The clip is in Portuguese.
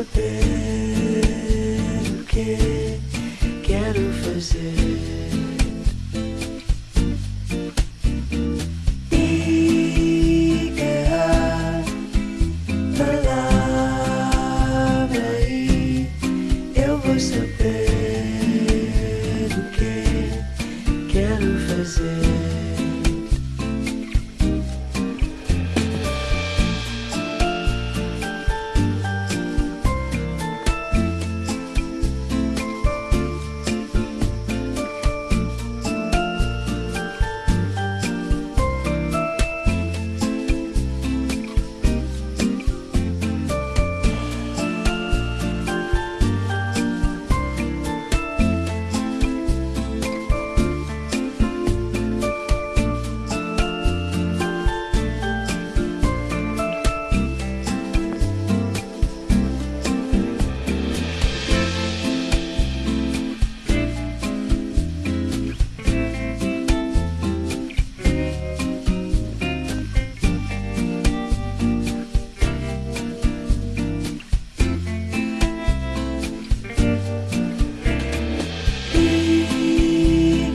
quero ter, o que quero fazer. saber o que quero fazer.